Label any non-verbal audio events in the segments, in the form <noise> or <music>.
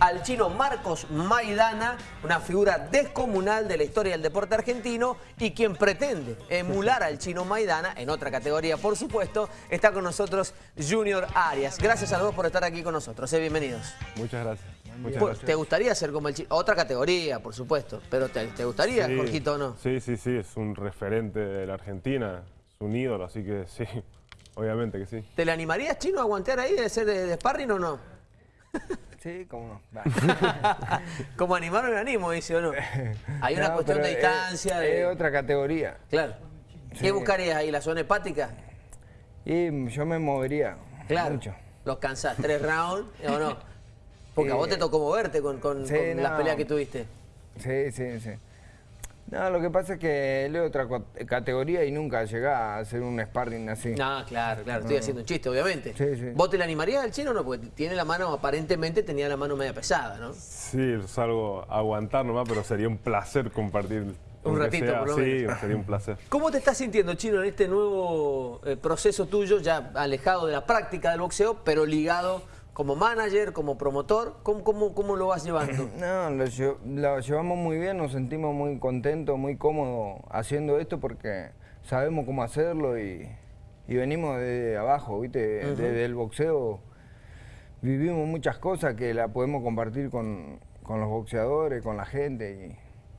al chino Marcos Maidana, una figura descomunal de la historia del deporte argentino y quien pretende emular al chino Maidana, en otra categoría por supuesto, está con nosotros Junior Arias. Gracias a los dos por estar aquí con nosotros, eh, bienvenidos. Muchas gracias. ¿Te gustaría ser como el chino? Otra categoría, por supuesto, pero ¿te, gustaría, sí, Jorgito, o no? Sí, sí, sí, es un referente de la Argentina, es un ídolo, así que sí, <laughs> obviamente que sí. ¿Te le animarías, chino, a aguantar ahí de ser de, sparring o no? <laughs> Sí, cómo no. <laughs> como animar me animo, dice o no. Hay una cuestión de distancia. Es, de... otra categoría. Claro. ¿Qué buscarías ahí? ¿La zona hepática? Y yo me movería. Claro. Mucho. ¿Los cansás? ¿Tres <laughs> rounds o no? Porque a vos te tocó moverte con, con, las peleas que tuviste. Sí, sí, sí. No, lo que pasa es que él es otra categoría y nunca llega a hacer un sparring así. No, claro, claro. Estoy haciendo un chiste, obviamente. Sí, sí. ¿Vos te le animarías al chino o no? Porque tiene la mano, aparentemente tenía la mano media pesada, ¿no? Sí, es algo a aguantar nomás, pero sería un placer compartir un ratito, por lo menos. Sí, sería un placer. <laughs> ¿Cómo te estás sintiendo, Chino, en este nuevo eh, proceso tuyo, ya alejado de la práctica del boxeo, pero ligado como manager, como promotor? ¿Cómo, cómo, cómo lo vas llevando? <clears throat> No, lo, llevamos muy bien, nos sentimos muy contentos, muy cómodos haciendo esto porque sabemos cómo hacerlo y, venimos de abajo, ¿viste? Desde el boxeo vivimos muchas cosas que la podemos compartir con, los boxeadores, con la gente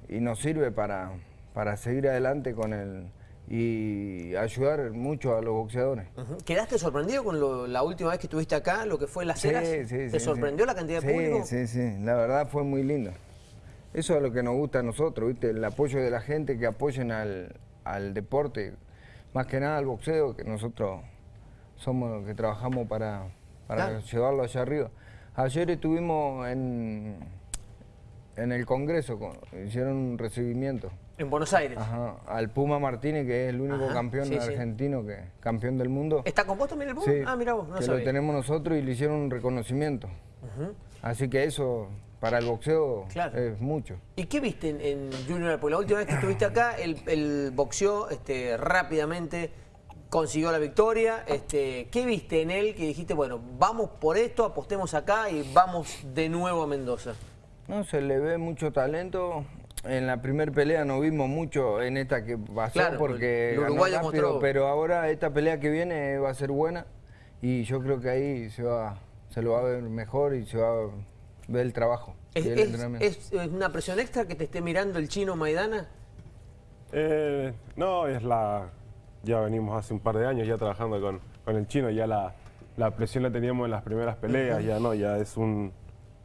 y, nos sirve para, para seguir adelante con el, y ayudar mucho a los boxeadores. ¿Quedaste sorprendido con la última vez que estuviste acá, lo que fue Las Heras? Sí, sí, ¿Te sorprendió la cantidad de público? Sí, sí, la verdad fue muy lindo. Eso es lo que nos gusta a nosotros, ¿viste? el apoyo de la gente, que apoyen al, deporte, más que nada al boxeo, que nosotros somos los que trabajamos para, para llevarlo allá arriba. Ayer estuvimos en, en el Congreso, hicieron un recibimiento. En Buenos Aires. Ajá, al Puma Martínez, que es el único campeón argentino, que campeón del mundo. ¿Está compuesto también el Puma? Sí, ah, mira vos, no que lo tenemos nosotros y le hicieron un reconocimiento. Así que eso, para el boxeo, es mucho. ¿Y qué viste en, Junior? Porque la última vez que estuviste acá, el, el boxeó este, rápidamente, consiguió la victoria. Este, ¿Qué viste en él que dijiste, bueno, vamos por esto, apostemos acá y vamos de nuevo a Mendoza? No, se le ve mucho talento, en la primera pelea no vimos mucho en esta que pasó porque ganó pero ahora esta pelea que viene va a ser buena y yo creo que ahí se va se lo va a ver mejor y se va a ver el trabajo. ¿Es, una presión extra que te esté mirando el chino Maidana? Eh, no, es la... Ya venimos hace un par de años ya trabajando con, con el chino, ya la, la presión la teníamos en las primeras peleas, ya no, ya es un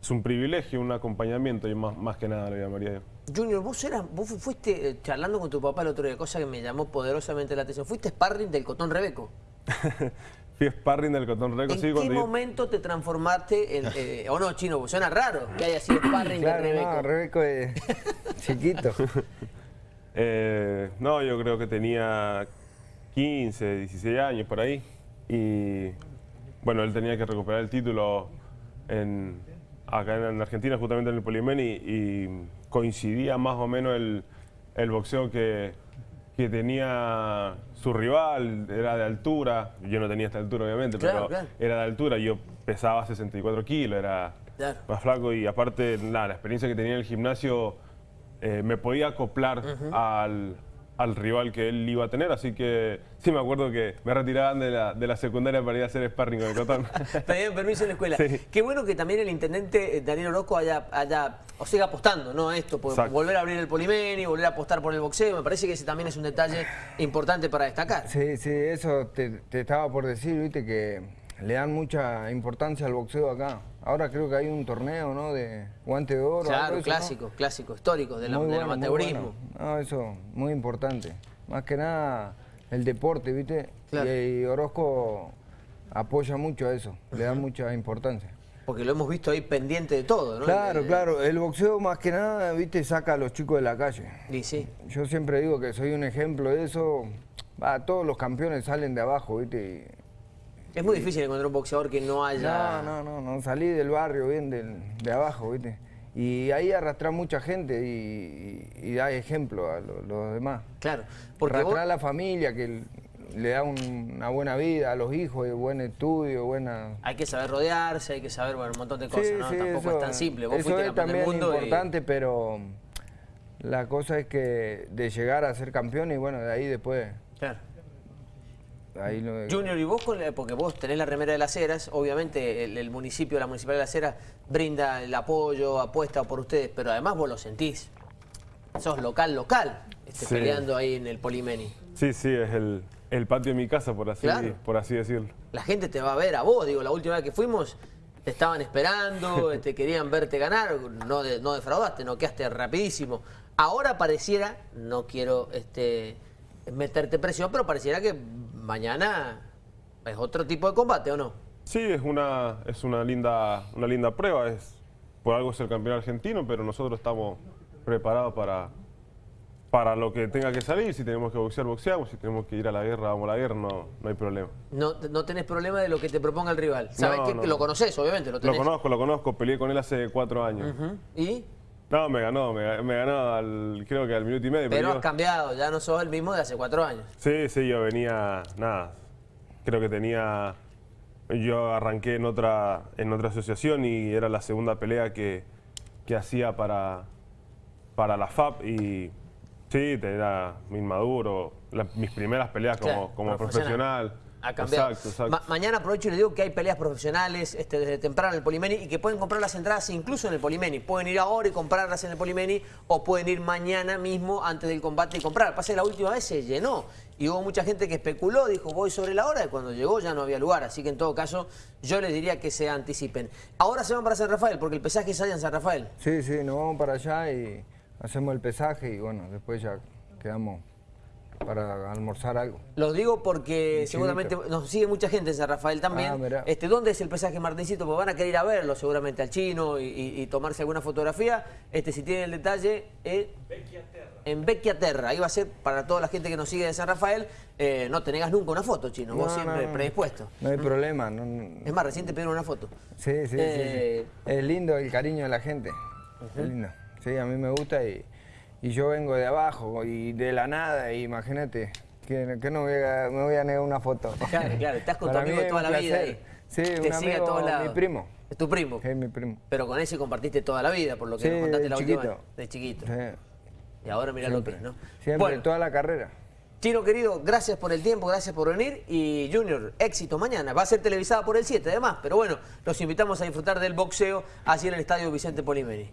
es un privilegio, un acompañamiento y más, más que nada lo llamaría yo. Junior, vos, eras, vos fuiste eh, charlando con tu papá el otro día, cosa que me llamó poderosamente la atención. Fuiste sparring del Cotón Rebeco. <laughs> Fui sparring del Cotón Rebeco, ¿En qué momento te transformaste en... Eh, <laughs> o no, Chino, suena raro que haya sido sparring de Rebeco. no, Rebeco es <laughs> chiquito. Eh, no, yo creo que tenía 15, 16 años por ahí. Y bueno, él tenía que recuperar el título en, acá en Argentina, justamente en el Polimen, y, coincidía más o menos el, boxeo que, que, tenía su rival, era de altura, yo no tenía esta altura obviamente, pero era de altura, yo pesaba 64 kilos, era más flaco y aparte la experiencia que tenía en el gimnasio eh, me podía acoplar al, al rival que él iba a tener, así que sí me acuerdo que me retiraban de la, de la secundaria para ir a hacer sparring con el Cotón. Pedían <laughs> permiso en la escuela. Qué bueno que también el intendente eh, Daniel Orozco haya, haya o siga apostando ¿no? a esto, por volver a abrir el polimeni, volver a apostar por el boxeo, me parece que ese también es un detalle importante para destacar. Sí, sí, eso te, te estaba por decir, viste, que le dan mucha importancia al boxeo acá. Ahora creo que hay un torneo, ¿no? De guante de oro. Claro, clásico, clásico, histórico, del, amateurismo. No, eso, muy importante. Más que nada el deporte, ¿viste? Y, Orozco apoya mucho a eso, le da mucha importancia. Porque lo hemos visto ahí pendiente de todo, ¿no? Claro, claro. El boxeo más que nada, viste, saca a los chicos de la calle. Y sí. Yo siempre digo que soy un ejemplo de eso. Va, todos los campeones salen de abajo, viste. Es muy difícil encontrar un boxeador que no haya... No, no, no, salí del barrio bien de abajo, ¿viste? Y ahí arrastra mucha gente y, da ejemplo a los demás. Claro. Porque arrastrar a la familia, que le da un- una buena vida a los hijos, y buen estudio, buena... Hay que saber rodearse, hay que saber bueno, un montón de cosas, ¿no? Tampoco eso- es tan simple. Vos eso es del también mundo y- importante, pero la cosa es que de llegar a ser campeón y bueno, de ahí después... Claro. Ahí lo- Junior, y vos, con la- porque vos tenés la remera de las Heras, obviamente el, el municipio, la municipalidad de las Heras brinda el apoyo, apuesta por ustedes, pero además vos lo sentís. Sos local, local, este, Sí. peleando ahí en el Polimeni. Sí, sí, es el, el patio de mi casa, por así, Claro. por así decirlo. La gente te va a ver a vos, digo, la última vez que fuimos te estaban esperando, <laughs> te querían verte ganar, no, de- no defraudaste, no quedaste rapidísimo. Ahora pareciera, no quiero este, meterte presión, pero pareciera que mañana es otro tipo de combate, ¿o no? Sí, es una, es una, linda, una linda prueba. Es, por algo es el campeón argentino, pero nosotros estamos preparados para, para lo que tenga que salir. Si tenemos que boxear, boxeamos. Si tenemos que ir a la guerra, vamos a la guerra. No, no hay problema. No, no tenés problema de lo que te proponga el rival. Sabés No, que no. lo conoces, obviamente, lo Lo tenés. conozco, lo conozco. Peleé con él hace cuatro años. ¿Y? No, me ganó. Me, me ganó al, creo que al minuto y medio. Pero yo- has cambiado, ya no sos el mismo de hace cuatro años. Sí, sí, yo venía, nada, creo que tenía, yo arranqué en otra, en otra asociación y era la segunda pelea que, que hacía para, para la FAP y sí, era inmaduro, la- mis primeras peleas como, Claro, como profesional. Ha cambiado. Exacto, exacto. Ma- mañana aprovecho y le digo que hay peleas profesionales este, desde temprano en el Polimeni y que pueden comprar las entradas incluso en el Polimeni. Pueden ir ahora y comprarlas en el Polimeni o pueden ir mañana mismo antes del combate y comprar. Pasa que la última vez se llenó y hubo mucha gente que especuló, dijo voy sobre la hora y cuando llegó ya no había lugar. Así que en todo caso yo les diría que se anticipen. Ahora se van para San Rafael porque el pesaje sale en San Rafael. Sí, sí, nos vamos para allá y hacemos el pesaje y bueno, después ya quedamos para almorzar algo. Lo digo porque seguramente nos sigue mucha gente en San Rafael también. Ah, este, ¿Dónde es el pesaje Martincito? Porque van a querer ir a verlo seguramente al chino y, y- y tomarse alguna fotografía. Este, si tienen el detalle, eh, en Vecchiaterra. Ahí va a ser para toda la gente que nos sigue de San Rafael. eh, no te negas nunca una foto, chino. Vos siempre no, predispuesto. No hay problema. no- Es más, recién te pidieron una foto. Sí, sí, Eh, sí, sí. Es lindo el cariño de la gente. Es lindo. Sí, a mí me gusta y, y yo vengo de abajo y de la nada, y imagínate, que, que no voy a- me voy a negar una foto. Claro, claro. Estás con tu Para amigo toda la vida ahí. Sí, Te un sigue a amigo, todos lados. mi primo. Es tu primo. Es mi primo. Pero con ese compartiste toda la vida, por lo que Sí, nos contaste la de última chiquito. vez. De chiquito. Sí, Y ahora mira lo que es, ¿no? Siempre, Bueno, toda la carrera. Chino querido, gracias por el tiempo, gracias por venir y Junior, éxito mañana. Va a ser televisada por el 7 además, pero bueno, los invitamos a disfrutar del boxeo así en el Estadio Vicente Polimeri.